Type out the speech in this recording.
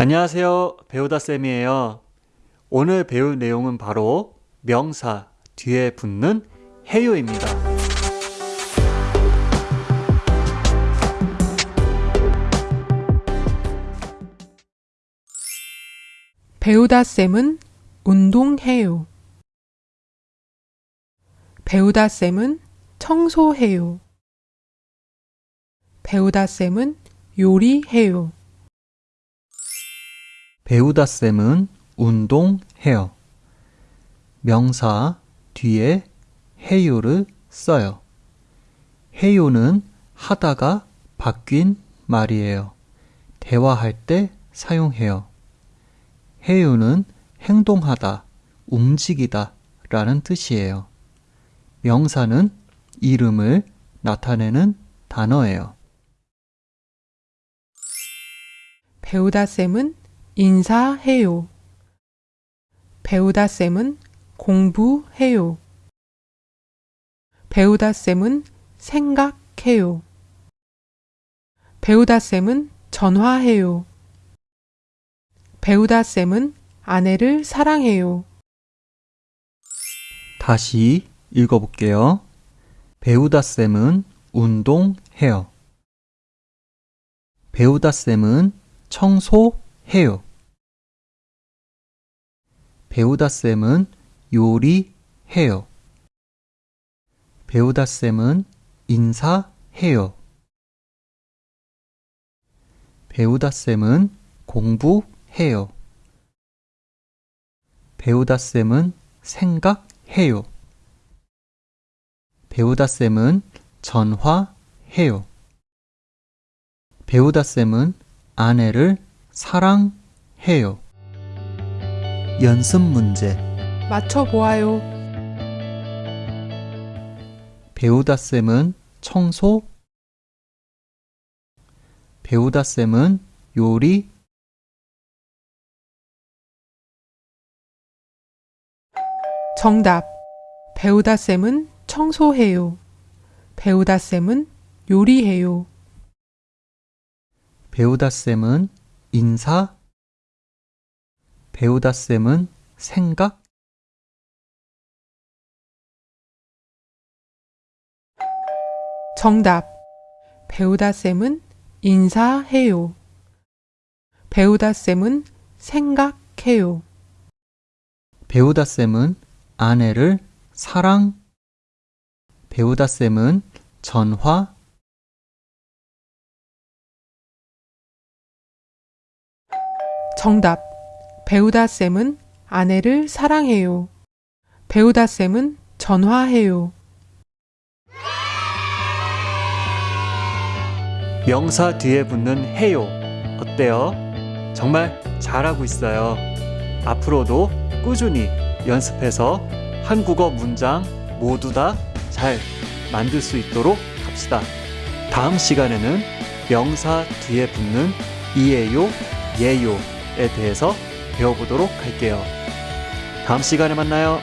안녕하세요. 배우다 쌤이에요. 오늘 배울 내용은 바로 명사 뒤에 붙는 해요입니다. 배우다 쌤은 운동해요. 배우다 쌤은 청소해요. 배우다 쌤은 요리해요. 배우다 쌤은 운동해요. 명사 뒤에 해요를 써요. 해요는 하다가 바뀐 말이에요. 대화할 때 사용해요. 해요는 행동하다, 움직이다 라는 뜻이에요. 명사는 이름을 나타내는 단어예요. 배우다 쌤은 인사해요. 배우다 쌤은 공부해요. 배우다 쌤은 생각해요. 배우다 쌤은 전화해요. 배우다 쌤은 아내를 사랑해요. 다시 읽어볼게요. 배우다 쌤은 운동해요. 배우다 쌤은 청소해요. 배우다 쌤은 요리해요. 배우다 쌤은 인사해요. 배우다 쌤은 공부해요. 배우다 쌤은 생각해요. 배우다 쌤은 전화해요. 배우다 쌤은 아내를 사랑해요. 연습 문제 맞춰보아요. 배우다 쌤은 청소 배우다 쌤은 요리 정답. 배우다 쌤은 청소해요. 배우다 쌤은 요리해요. 배우다 쌤은 인사 배우다 쌤은 생각 정답. 배우다 쌤은 인사해요. 배우다 쌤은 생각해요. 배우다 쌤은 아내를 사랑 배우다 쌤은 전화 정답. 배우다 쌤은 아내를 사랑해요. 배우다 쌤은 전화해요. 명사 뒤에 붙는 해요 어때요? 정말 잘하고 있어요. 앞으로도 꾸준히 연습해서 한국어 문장 모두 다 잘 만들 수 있도록 합시다. 다음 시간에는 명사 뒤에 붙는 이에요, 예요에 대해서 배워보도록 할게요. 다음 시간에 만나요.